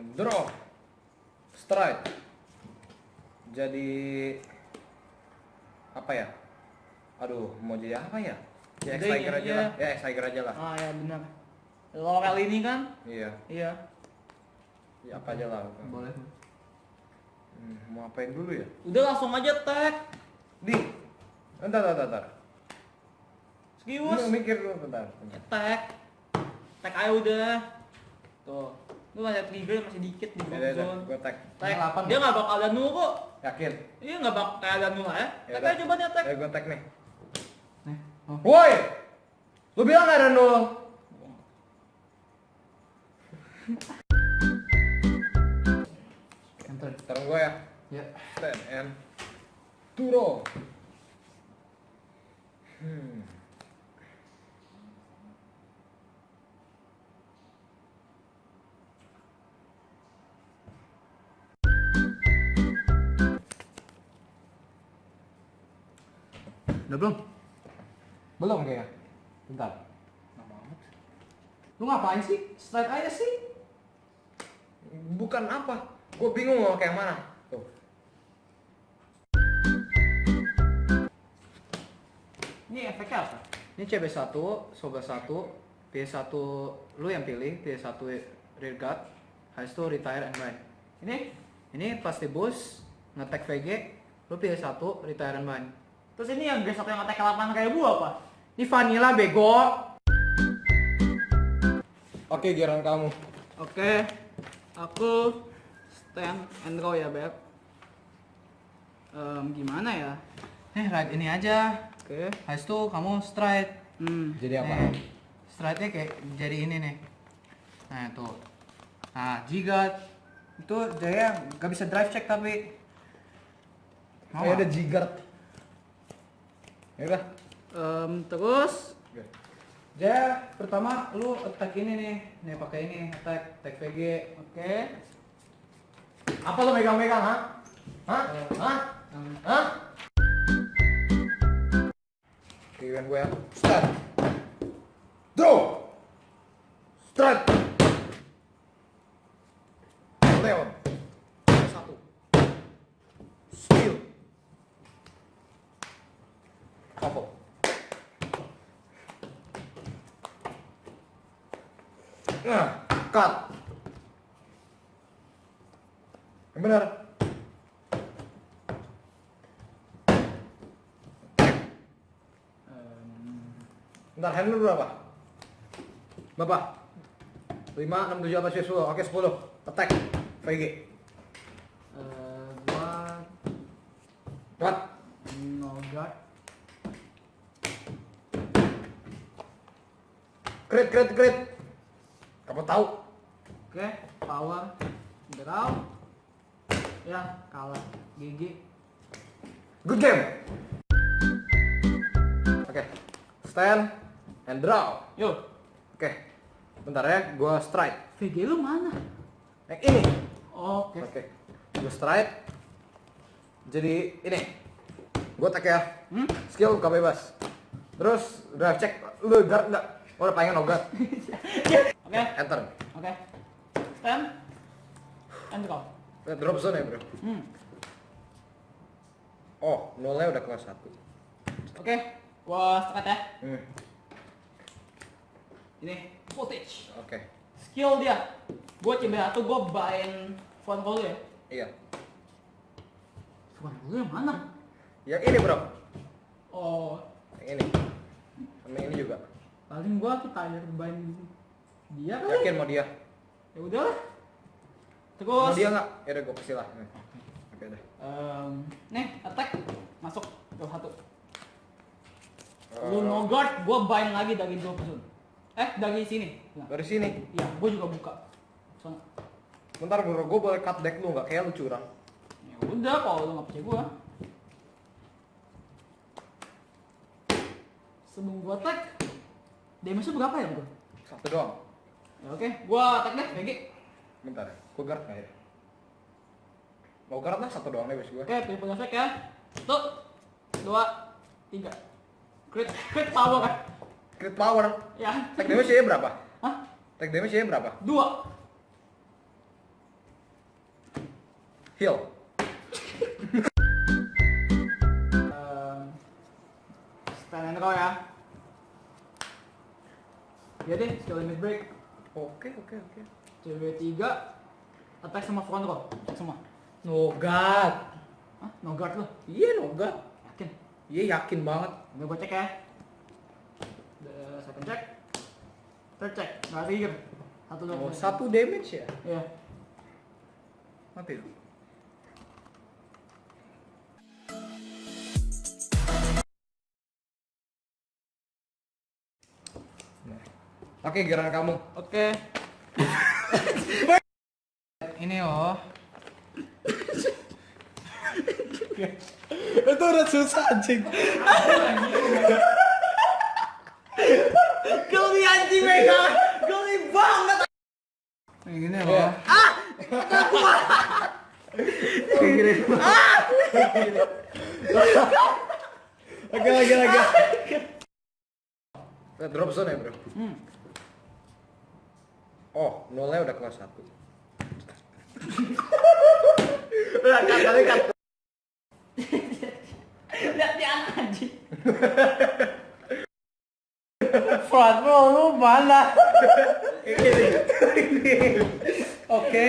And draw. Strike. Jadi apa ya? Aduh, mau jadi apa ya? Ya X Tiger aja iya. lah. Ya X Tiger aja lah. Ah ya benar. Laurel ini kan? Iya. Iya. Ya apa aja lah. Boleh. Hmm, mau apain dulu ya? Udah langsung aja tag. Di. Bentar, bentar. Serius. Lu mikir dulu bentar. bentar. Tag. Tag aja udah. Tuh. Lu masih trigger masih dikit di Ya, drop ya, ya, zone. gua tag. Tag. Delapan, Dia nggak bakal ada nu kok. Yakin? Iya nggak bakal kayak ada nu ya. Ya Tag aja coba dia tag. Ya gua tag nih. Nih. Oh. Woi! Lu bilang gak ada nol? Enter. Sekarang gua ya. Ya. Stand and Turo. Hmm. Udah belum? Belum kayaknya. Bentar. Lu ngapain sih? Straight aja sih. Bukan apa? Gue bingung mau kayak mana. Tuh. Ini efeknya apa? Ini CB1, Soba 1, PS1 lu yang pilih, PS1 rear guard, habis itu retire and bind. Ini? Ini pas di boost, ngetek VG, lu pilih satu, retire and bind. Terus ini yang gesok yang attack 8 kayak gua apa? Ini vanilla bego. Oke, giliran kamu. Oke, aku stand and go ya beb. Em, gimana ya? Eh, right ini aja. Oke. Habis itu kamu stride. Hmm. Jadi apa? Nih, stride-nya kayak jadi ini nih. Nah, tuh. Nah, jigat. Itu Jaya gak bisa drive check tapi. Kayak ada nggak? Ya udah. Em, terus. Jaya, pertama lu attack ini nih. Nih pakai ini, attack, attack VG. oke. Apa lo megang-megang, ha? Hah? Hah? Hah? Gue ya. Stand. Draw. Strike. Leon. Satu. Skill. Apa? Nah, cut. Yang benar. Bentar, hand lu berapa? Berapa? 5, 6, 7, 8, 9, 10 Oke, 10 Attack VG eh, gua What? no guard. Crit, crit, crit Kamu tahu? Oke, power draw. Ya, kalah. GG. Good game Oke Stand And draw Yuk, Oke Bentar ya, gua strike VG lu mana? Yang ini Oke. Oke Gua strike Jadi ini Gua attack ya Hmm? Skill buka bebas Terus drive check Lu guard enggak? Oh, udah pengen no guard Oke. Enter Oke. Stand. And draw. Lihat drop zone ya bro Hmm. Oh, nolnya udah kelas 1 Oke, gua start ya. hmm. Ini footage. Oke Skill dia. Gua CB1 gua bain phone call ya. Iya Phone call yang mana? Yang ini bro Oh, Yang ini Sama yang ini juga paling gua kita bain dia kali. Yakin mau dia? Ya udah lah. Mau Terus dia nggak? Ya udah gue kasih lah. Oke deh em, nih attack masuk ke satu. Eh, Lu no guard, gua bain lagi dari drop zone. Eh, dari sini. Nah, Dari sini Iya, gua juga buka. Sana. Bentar bro, gue boleh cut deck lu nggak? Kayak lu curang Ya udah, kalau lu nggak percaya gua. Sebelum gua attack, damage-nya berapa ya gua? Satu doang Ya oke, gua attack deh, GG. Bentar ya, gue guard nggak ya? Mau guard lah satu doang deh bes gue Oke, pilih punya effect ya. Satu, dua, tiga. Crit, crit power kan? Crit power Ya. Tag damage nya berapa? Hah? Tag damage nya berapa? Dua. Heal. Um, stand and roll ya. Ya deh, skill limit break. Oke, oke, oke. CW3 attack sama front row. Cek semua. Nogat. Hah? No guard lu. Iya, nogat. Yakin? Iya, yakin banget. Udah gue cek ya. The second check. Third check. Nggak trigger. Satu. Oh, satu damage ya? Iya. Mati. Oke, giliran kamu. Oke. Ini oh. Itu udah susah anjing. Geli anjing mereka. Geli banget. Kayak gini loh. Lagi, lagi, lagi. Kita drop zone ya, bro. Hmm. Oh, nolnya udah kelas 1. Udah anak anjing. Front row lu mana? Oke.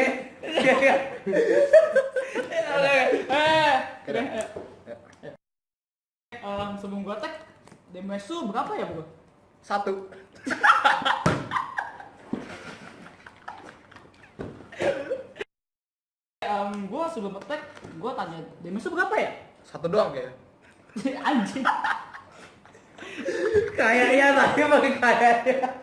Eh, Udah. eh, Ya. sebelum gua tag, damage lu berapa ya bro? Satu. Em, gua sebelum attack, gua tanya damage berapa ya? Satu doang kayaknya. anjing. Kayaknya tadi paling kayaknya.